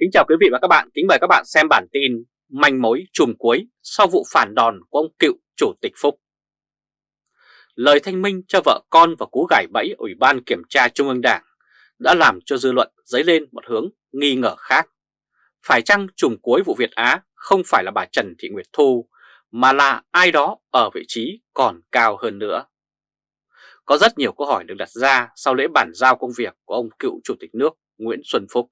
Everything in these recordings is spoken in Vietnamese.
Kính chào quý vị và các bạn, kính mời các bạn xem bản tin manh mối trùm cuối sau vụ phản đòn của ông cựu Chủ tịch Phúc. Lời thanh minh cho vợ con và cú gải bẫy Ủy ban Kiểm tra Trung ương Đảng đã làm cho dư luận dấy lên một hướng nghi ngờ khác. Phải chăng trùm cuối vụ Việt Á không phải là bà Trần Thị Nguyệt Thu mà là ai đó ở vị trí còn cao hơn nữa? Có rất nhiều câu hỏi được đặt ra sau lễ bản giao công việc của ông cựu Chủ tịch nước Nguyễn Xuân Phúc.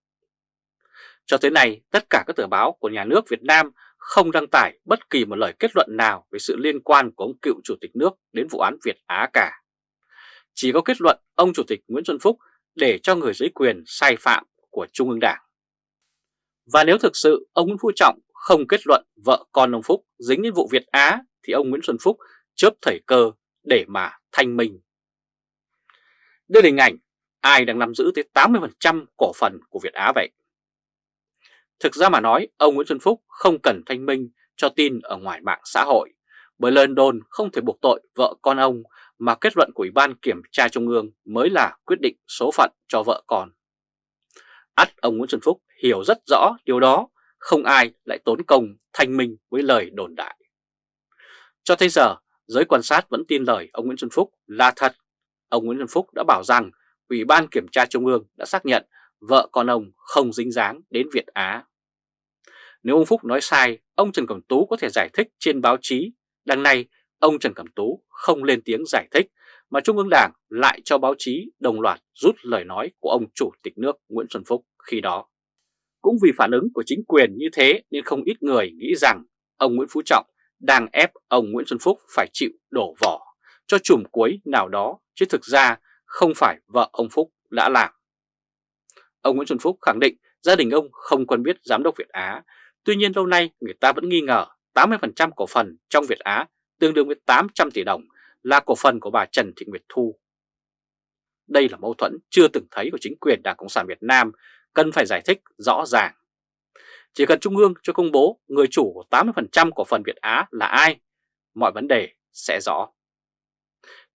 Cho tới nay, tất cả các tờ báo của nhà nước Việt Nam không đăng tải bất kỳ một lời kết luận nào về sự liên quan của ông cựu Chủ tịch nước đến vụ án Việt Á cả. Chỉ có kết luận ông Chủ tịch Nguyễn Xuân Phúc để cho người dưới quyền sai phạm của Trung ương Đảng. Và nếu thực sự ông Nguyễn Phú Trọng không kết luận vợ con ông Phúc dính đến vụ Việt Á thì ông Nguyễn Xuân Phúc chớp thời cơ để mà thanh minh. Đây là hình ảnh ai đang nắm giữ tới 80% cổ phần của Việt Á vậy? Thực ra mà nói, ông Nguyễn Xuân Phúc không cần thanh minh cho tin ở ngoài mạng xã hội, bởi lời đồn không thể buộc tội vợ con ông mà kết luận của Ủy ban Kiểm tra Trung ương mới là quyết định số phận cho vợ con. Ắt ông Nguyễn Xuân Phúc hiểu rất rõ điều đó, không ai lại tốn công thanh minh với lời đồn đại. Cho tới giờ, giới quan sát vẫn tin lời ông Nguyễn Xuân Phúc là thật. Ông Nguyễn Xuân Phúc đã bảo rằng Ủy ban Kiểm tra Trung ương đã xác nhận vợ con ông không dính dáng đến Việt Á. Nếu ông Phúc nói sai, ông Trần Cẩm Tú có thể giải thích trên báo chí. Đằng này, ông Trần Cẩm Tú không lên tiếng giải thích, mà Trung ương Đảng lại cho báo chí đồng loạt rút lời nói của ông Chủ tịch nước Nguyễn Xuân Phúc khi đó. Cũng vì phản ứng của chính quyền như thế nên không ít người nghĩ rằng ông Nguyễn Phú Trọng đang ép ông Nguyễn Xuân Phúc phải chịu đổ vỏ cho chùm cuối nào đó, chứ thực ra không phải vợ ông Phúc đã làm. Ông Nguyễn Xuân Phúc khẳng định gia đình ông không quen biết giám đốc Việt Á, tuy nhiên lâu nay người ta vẫn nghi ngờ 80% cổ phần trong Việt Á tương đương với 800 tỷ đồng là cổ phần của bà Trần Thị Nguyệt Thu. Đây là mâu thuẫn chưa từng thấy của chính quyền Đảng Cộng sản Việt Nam, cần phải giải thích rõ ràng. Chỉ cần Trung ương cho công bố người chủ của 80% cổ phần Việt Á là ai, mọi vấn đề sẽ rõ.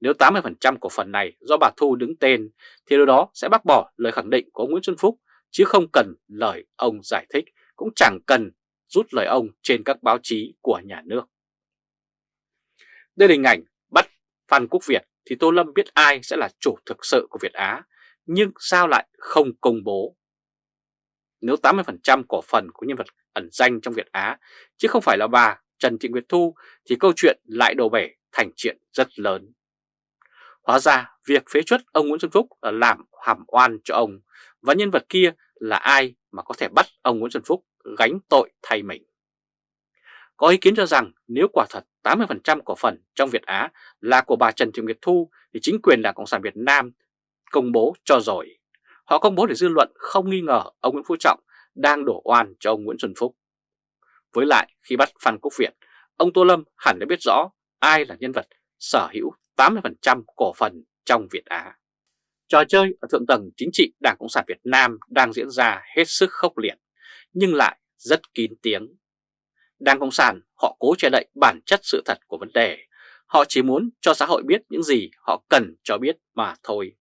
Nếu 80% cổ phần này do bà Thu đứng tên thì điều đó sẽ bác bỏ lời khẳng định của Nguyễn Xuân Phúc chứ không cần lời ông giải thích, cũng chẳng cần rút lời ông trên các báo chí của nhà nước. Đây là hình ảnh bắt Phan Quốc Việt thì Tô Lâm biết ai sẽ là chủ thực sự của Việt Á, nhưng sao lại không công bố? Nếu 80% cổ phần của nhân vật ẩn danh trong Việt Á, chứ không phải là bà Trần Thị Nguyệt Thu, thì câu chuyện lại đổ bể thành chuyện rất lớn. Hóa ra việc phế chuất ông Nguyễn Xuân Phúc là làm hàm oan cho ông và nhân vật kia là ai mà có thể bắt ông Nguyễn Xuân Phúc gánh tội thay mình. Có ý kiến cho rằng nếu quả thật 80% cổ phần trong Việt Á là của bà Trần Thị Nguyệt Thu thì chính quyền Đảng Cộng sản Việt Nam công bố cho rồi. Họ công bố để dư luận không nghi ngờ ông Nguyễn Phú Trọng đang đổ oan cho ông Nguyễn Xuân Phúc. Với lại khi bắt Phan Quốc Việt, ông Tô Lâm hẳn đã biết rõ ai là nhân vật sở hữu 80% cổ phần trong Việt Á. Trò chơi ở thượng tầng chính trị Đảng Cộng sản Việt Nam đang diễn ra hết sức khốc liệt, nhưng lại rất kín tiếng. Đảng Cộng sản họ cố che đậy bản chất sự thật của vấn đề, họ chỉ muốn cho xã hội biết những gì họ cần cho biết mà thôi.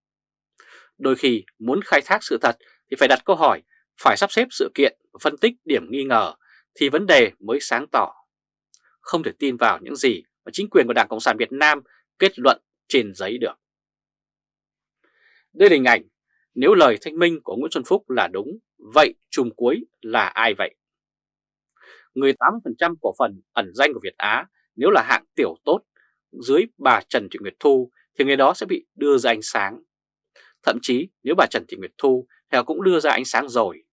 Đôi khi muốn khai thác sự thật thì phải đặt câu hỏi, phải sắp xếp sự kiện và phân tích điểm nghi ngờ thì vấn đề mới sáng tỏ. Không thể tin vào những gì mà chính quyền của Đảng Cộng sản Việt Nam kết luận trên giấy được. Đây là hình ảnh, nếu lời thanh minh của Nguyễn Xuân Phúc là đúng, vậy chùm cuối là ai vậy? Người 80% cổ phần ẩn danh của Việt Á nếu là hạng tiểu tốt dưới bà Trần Thị Nguyệt Thu thì người đó sẽ bị đưa ra ánh sáng. Thậm chí nếu bà Trần Thị Nguyệt Thu thì cũng đưa ra ánh sáng rồi.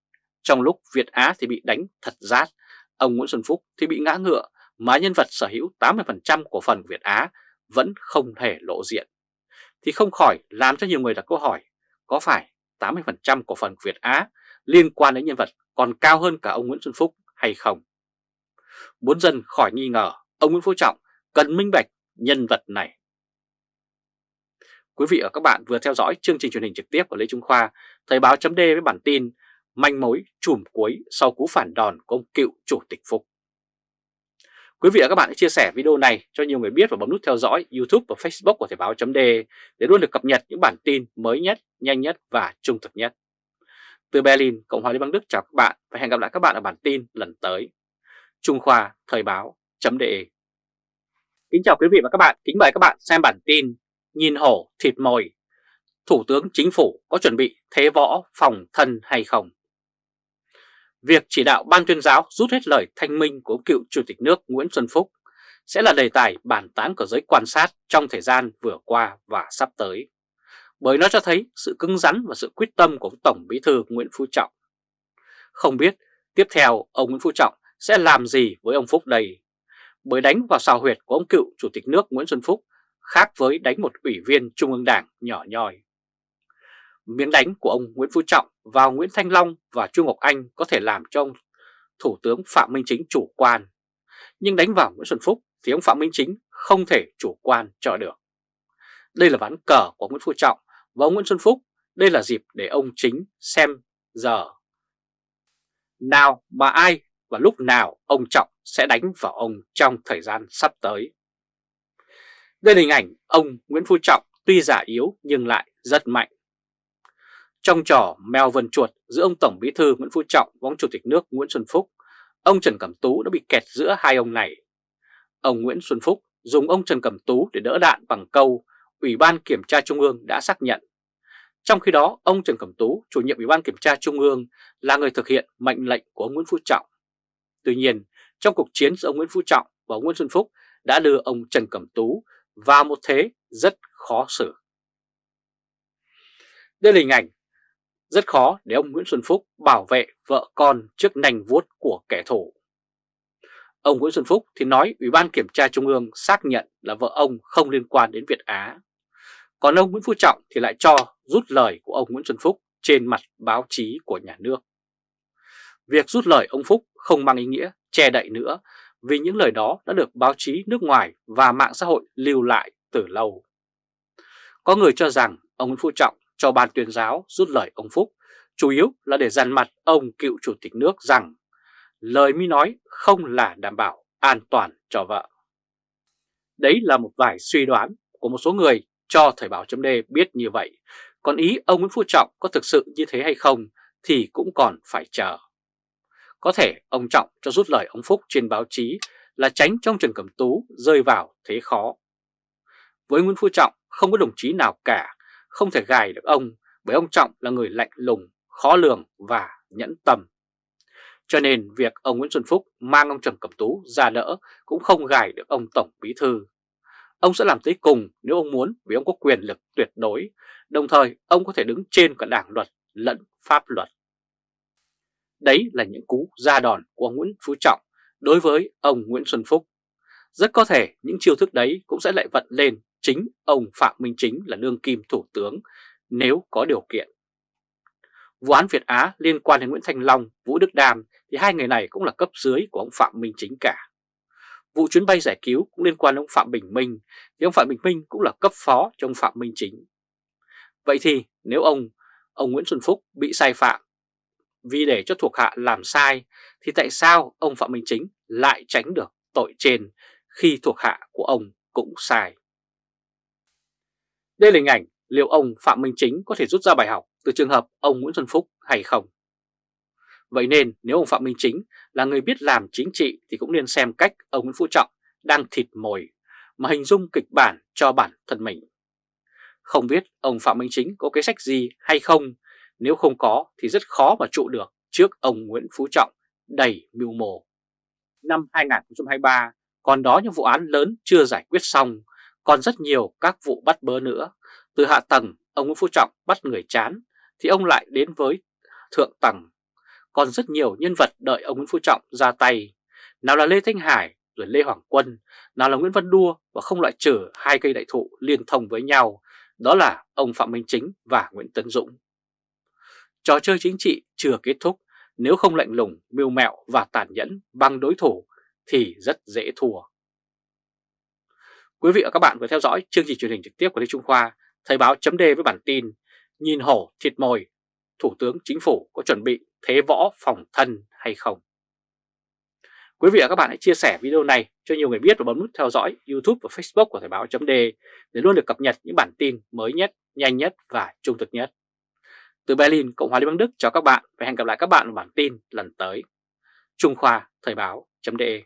Trong lúc Việt Á thì bị đánh thật rát, ông Nguyễn Xuân Phúc thì bị ngã ngựa mà nhân vật sở hữu 80% cổ phần của Việt Á vẫn không thể lộ diện, thì không khỏi làm cho nhiều người đặt câu hỏi có phải 80% cổ phần Việt Á liên quan đến nhân vật còn cao hơn cả ông Nguyễn Xuân Phúc hay không? Muốn dân khỏi nghi ngờ, ông Nguyễn Phú Trọng cần minh bạch nhân vật này. Quý vị và các bạn vừa theo dõi chương trình truyền hình trực tiếp của Lê Trung Khoa, Thời báo chấm với bản tin manh mối chùm cuối sau cú phản đòn của ông cựu Chủ tịch Phúc. Quý vị và các bạn hãy chia sẻ video này cho nhiều người biết và bấm nút theo dõi YouTube và Facebook của Thời báo .de để luôn được cập nhật những bản tin mới nhất, nhanh nhất và trung thực nhất. Từ Berlin, Cộng hòa Liên bang Đức chào các bạn và hẹn gặp lại các bạn ở bản tin lần tới. Trung Khoa Thời báo.de Kính chào quý vị và các bạn, kính mời các bạn xem bản tin Nhìn hổ thịt mồi Thủ tướng Chính phủ có chuẩn bị thế võ phòng thân hay không? Việc chỉ đạo ban tuyên giáo rút hết lời thanh minh của cựu Chủ tịch nước Nguyễn Xuân Phúc sẽ là đề tài bàn tán của giới quan sát trong thời gian vừa qua và sắp tới. Bởi nó cho thấy sự cứng rắn và sự quyết tâm của Tổng Bí thư Nguyễn Phú Trọng. Không biết tiếp theo ông Nguyễn Phú Trọng sẽ làm gì với ông Phúc đây? Bởi đánh vào xào huyệt của ông cựu Chủ tịch nước Nguyễn Xuân Phúc khác với đánh một ủy viên Trung ương Đảng nhỏ nhoi. Miếng đánh của ông Nguyễn Phú Trọng vào Nguyễn Thanh Long và Chu Ngọc Anh có thể làm cho ông Thủ tướng Phạm Minh Chính chủ quan. Nhưng đánh vào Nguyễn Xuân Phúc thì ông Phạm Minh Chính không thể chủ quan cho được. Đây là ván cờ của Nguyễn Phú Trọng và ông Nguyễn Xuân Phúc. Đây là dịp để ông Chính xem giờ nào mà ai và lúc nào ông Trọng sẽ đánh vào ông trong thời gian sắp tới. Đây là hình ảnh ông Nguyễn Phú Trọng tuy giả yếu nhưng lại rất mạnh. Trong trò mèo vần chuột giữa ông Tổng Bí thư Nguyễn Phú Trọng và ông Chủ tịch nước Nguyễn Xuân Phúc, ông Trần Cẩm Tú đã bị kẹt giữa hai ông này. Ông Nguyễn Xuân Phúc dùng ông Trần Cẩm Tú để đỡ đạn bằng câu Ủy ban Kiểm tra Trung ương đã xác nhận. Trong khi đó, ông Trần Cẩm Tú, chủ nhiệm Ủy ban Kiểm tra Trung ương, là người thực hiện mệnh lệnh của ông Nguyễn Phú Trọng. Tuy nhiên, trong cuộc chiến giữa ông Nguyễn Phú Trọng và ông Nguyễn Xuân Phúc đã đưa ông Trần Cẩm Tú vào một thế rất khó xử. Đây là hình ảnh rất khó để ông Nguyễn Xuân Phúc bảo vệ vợ con trước nành vuốt của kẻ thù. Ông Nguyễn Xuân Phúc thì nói Ủy ban Kiểm tra Trung ương xác nhận là vợ ông không liên quan đến Việt Á. Còn ông Nguyễn Phú Trọng thì lại cho rút lời của ông Nguyễn Xuân Phúc trên mặt báo chí của nhà nước. Việc rút lời ông Phúc không mang ý nghĩa che đậy nữa, vì những lời đó đã được báo chí nước ngoài và mạng xã hội lưu lại từ lâu. Có người cho rằng ông Nguyễn Phú Trọng cho ban tuyên giáo rút lời ông Phúc chủ yếu là để dằn mặt ông cựu chủ tịch nước rằng lời mi nói không là đảm bảo an toàn cho vợ. Đấy là một vài suy đoán của một số người cho Thời báo chấm biết như vậy, còn ý ông Nguyễn Phú Trọng có thực sự như thế hay không thì cũng còn phải chờ. Có thể ông Trọng cho rút lời ông Phúc trên báo chí là tránh trong Trần Cẩm Tú rơi vào thế khó. Với Nguyễn Phú Trọng không có đồng chí nào cả, không thể gài được ông bởi ông Trọng là người lạnh lùng, khó lường và nhẫn tâm. Cho nên việc ông Nguyễn Xuân Phúc mang ông Trần Cẩm Tú ra đỡ cũng không gài được ông Tổng Bí Thư. Ông sẽ làm tới cùng nếu ông muốn vì ông có quyền lực tuyệt đối, đồng thời ông có thể đứng trên cả đảng luật lẫn pháp luật. Đấy là những cú ra đòn của ông Nguyễn Phú Trọng đối với ông Nguyễn Xuân Phúc. Rất có thể những chiêu thức đấy cũng sẽ lại vận lên chính ông Phạm Minh Chính là đương kim thủ tướng nếu có điều kiện. Vụ án Việt Á liên quan đến Nguyễn Thanh Long, Vũ Đức Đam thì hai người này cũng là cấp dưới của ông Phạm Minh Chính cả. Vụ chuyến bay giải cứu cũng liên quan đến ông Phạm Bình Minh thì ông Phạm Bình Minh cũng là cấp phó cho ông Phạm Minh Chính. Vậy thì nếu ông ông Nguyễn Xuân Phúc bị sai phạm vì để cho thuộc hạ làm sai thì tại sao ông Phạm Minh Chính lại tránh được tội trên khi thuộc hạ của ông cũng sai? Đây là hình ảnh liệu ông Phạm Minh Chính có thể rút ra bài học từ trường hợp ông Nguyễn Xuân Phúc hay không? Vậy nên nếu ông Phạm Minh Chính là người biết làm chính trị thì cũng nên xem cách ông Nguyễn Phú Trọng đang thịt mồi mà hình dung kịch bản cho bản thân mình. Không biết ông Phạm Minh Chính có kế sách gì hay không, nếu không có thì rất khó mà trụ được trước ông Nguyễn Phú Trọng đầy mưu mồ. Năm 2023 còn đó những vụ án lớn chưa giải quyết xong, còn rất nhiều các vụ bắt bớ nữa. Từ hạ tầng ông Nguyễn Phú Trọng bắt người chán thì ông lại đến với thượng tầng. Còn rất nhiều nhân vật đợi ông Nguyễn Phú Trọng ra tay. Nào là Lê Thanh Hải rồi Lê Hoàng Quân, nào là Nguyễn Văn Đua và không loại trừ hai cây đại thụ liên thông với nhau, đó là ông Phạm Minh Chính và Nguyễn Tấn Dũng. Trò chơi chính trị chưa kết thúc, nếu không lạnh lùng, mưu mẹo và tàn nhẫn bằng đối thủ thì rất dễ thua. Quý vị và các bạn vừa theo dõi chương trình truyền hình trực tiếp của Lê Trung Khoa, Thời báo chấm với bản tin Nhìn hổ thịt mồi, Thủ tướng Chính phủ có chuẩn bị thế võ phòng thân hay không? Quý vị và các bạn hãy chia sẻ video này cho nhiều người biết và bấm nút theo dõi YouTube và Facebook của Thời báo chấm để luôn được cập nhật những bản tin mới nhất, nhanh nhất và trung thực nhất. Từ Berlin, Cộng hòa Liên bang Đức chào các bạn và hẹn gặp lại các bạn ở bản tin lần tới. Trung Khoa Thời báo.de